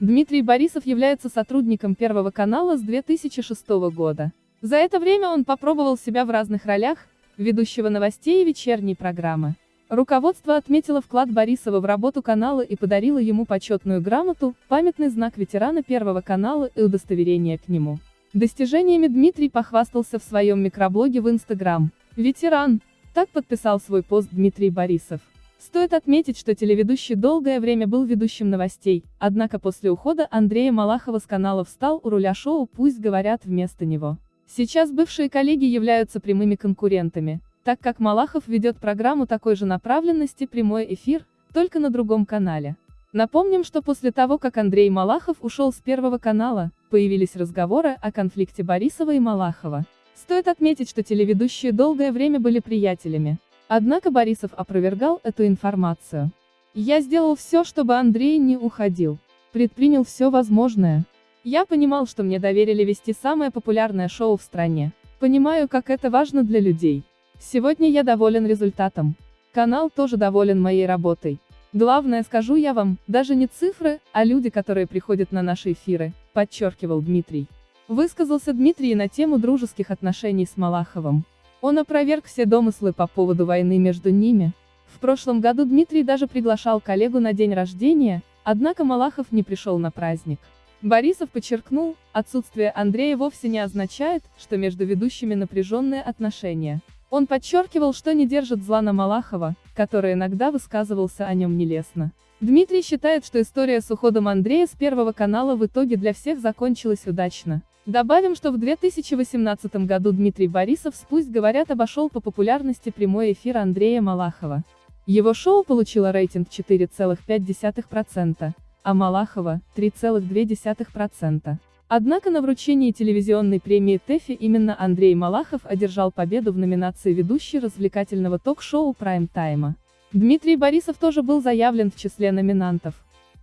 Дмитрий Борисов является сотрудником Первого канала с 2006 года. За это время он попробовал себя в разных ролях, ведущего новостей и вечерней программы. Руководство отметило вклад Борисова в работу канала и подарило ему почетную грамоту, памятный знак ветерана Первого канала и удостоверение к нему. Достижениями Дмитрий похвастался в своем микроблоге в Инстаграм. «Ветеран», так подписал свой пост Дмитрий Борисов. Стоит отметить, что телеведущий долгое время был ведущим новостей, однако после ухода Андрея Малахова с канала встал у руля шоу «Пусть говорят» вместо него. Сейчас бывшие коллеги являются прямыми конкурентами, так как Малахов ведет программу такой же направленности «Прямой эфир», только на другом канале. Напомним, что после того, как Андрей Малахов ушел с Первого канала, появились разговоры о конфликте Борисова и Малахова. Стоит отметить, что телеведущие долгое время были приятелями. Однако Борисов опровергал эту информацию. Я сделал все, чтобы Андрей не уходил. Предпринял все возможное. Я понимал, что мне доверили вести самое популярное шоу в стране. Понимаю, как это важно для людей. Сегодня я доволен результатом. Канал тоже доволен моей работой. Главное, скажу я вам, даже не цифры, а люди, которые приходят на наши эфиры, подчеркивал Дмитрий. Высказался Дмитрий на тему дружеских отношений с Малаховым. Он опроверг все домыслы по поводу войны между ними. В прошлом году Дмитрий даже приглашал коллегу на день рождения, однако Малахов не пришел на праздник. Борисов подчеркнул, отсутствие Андрея вовсе не означает, что между ведущими напряженные отношения. Он подчеркивал, что не держит зла на Малахова, который иногда высказывался о нем нелестно. Дмитрий считает, что история с уходом Андрея с Первого канала в итоге для всех закончилась удачно. Добавим, что в 2018 году Дмитрий Борисов с «Пусть говорят» обошел по популярности прямой эфир Андрея Малахова. Его шоу получило рейтинг 4,5%, а Малахова – 3,2%. Однако на вручении телевизионной премии ТЭФИ именно Андрей Малахов одержал победу в номинации «Ведущий развлекательного ток-шоу прайм-тайма». Дмитрий Борисов тоже был заявлен в числе номинантов.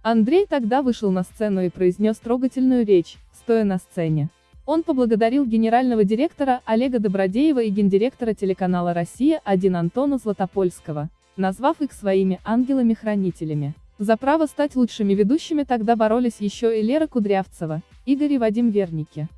Андрей тогда вышел на сцену и произнес трогательную речь, стоя на сцене. Он поблагодарил генерального директора Олега Добродеева и гендиректора телеканала «Россия-1» Антона Златопольского, назвав их своими ангелами-хранителями. За право стать лучшими ведущими тогда боролись еще и Лера Кудрявцева, Игорь и Вадим Верники.